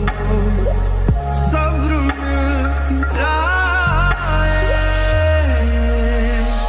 Oh,